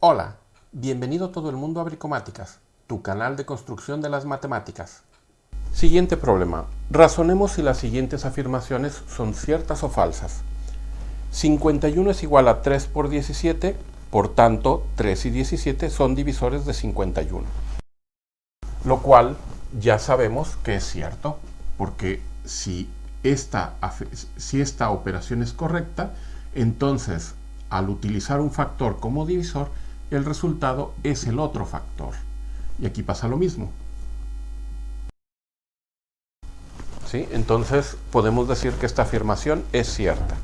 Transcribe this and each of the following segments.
Hola, bienvenido todo el mundo a Bricomáticas, tu canal de construcción de las matemáticas. Siguiente problema. Razonemos si las siguientes afirmaciones son ciertas o falsas. 51 es igual a 3 por 17, por tanto 3 y 17 son divisores de 51. Lo cual ya sabemos que es cierto, porque si esta, si esta operación es correcta, entonces al utilizar un factor como divisor, el resultado es el otro factor. Y aquí pasa lo mismo. ¿Sí? Entonces podemos decir que esta afirmación es cierta.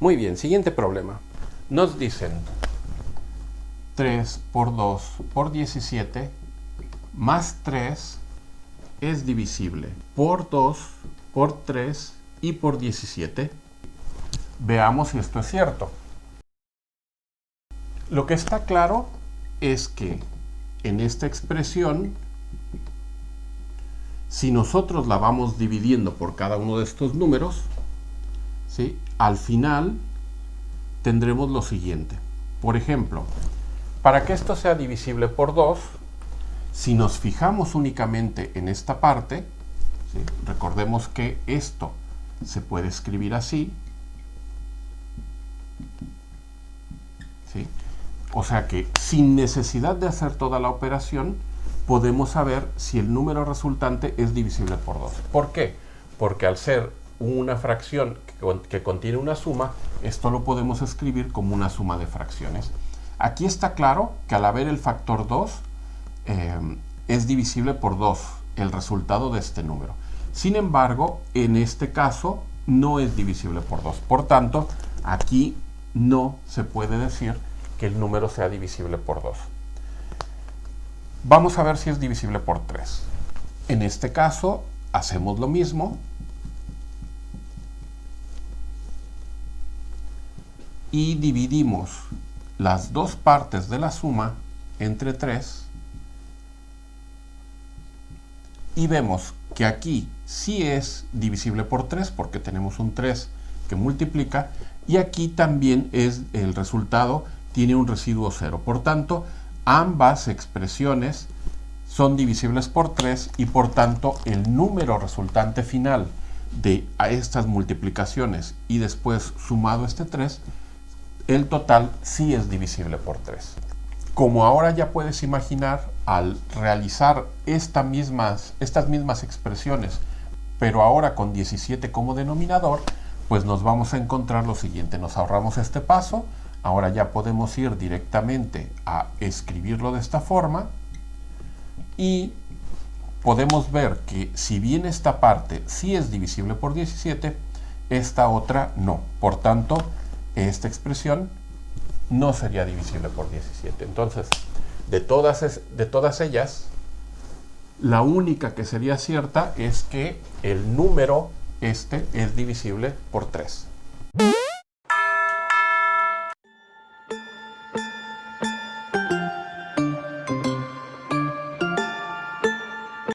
Muy bien, siguiente problema. Nos dicen 3 por 2 por 17 más 3 es divisible por 2, por 3 y por 17. Veamos si esto es cierto. Lo que está claro es que en esta expresión, si nosotros la vamos dividiendo por cada uno de estos números, ¿sí? al final tendremos lo siguiente. Por ejemplo, para que esto sea divisible por 2, si nos fijamos únicamente en esta parte, recordemos que esto se puede escribir así, O sea que sin necesidad de hacer toda la operación, podemos saber si el número resultante es divisible por 2. ¿Por qué? Porque al ser una fracción que, contiene una suma, esto lo podemos escribir como una suma de fracciones. Aquí está claro que al haber el factor 2, eh, es divisible por 2 el resultado de este número. Sin embargo, en este caso no es divisible por 2. Por tanto, aquí no se puede decir que el número sea divisible por 2. Vamos a ver si es divisible por 3. En este caso, hacemos lo mismo. Y dividimos las dos partes de la suma entre 3. Y vemos que aquí sí es divisible por 3 porque tenemos un 3 que multiplica y aquí también es el resultado tiene un residuo cero. Por tanto, ambas expresiones son divisibles por 3 y por tanto el número resultante final de estas multiplicaciones y después sumado este 3, el total sí es divisible por 3. Como ahora ya puedes imaginar, al realizar mismas, estas mismas expresiones, pero ahora con 17 como denominador, pues nos vamos a encontrar lo siguiente. Nos ahorramos este paso, Ahora ya podemos ir directamente a escribirlo de esta forma y podemos ver que si bien esta parte sí es divisible por 17, esta otra no. Por tanto, esta expresión no sería divisible por 17. Entonces, de todas, de todas ellas, la única que sería cierta es que el número este es divisible por 3.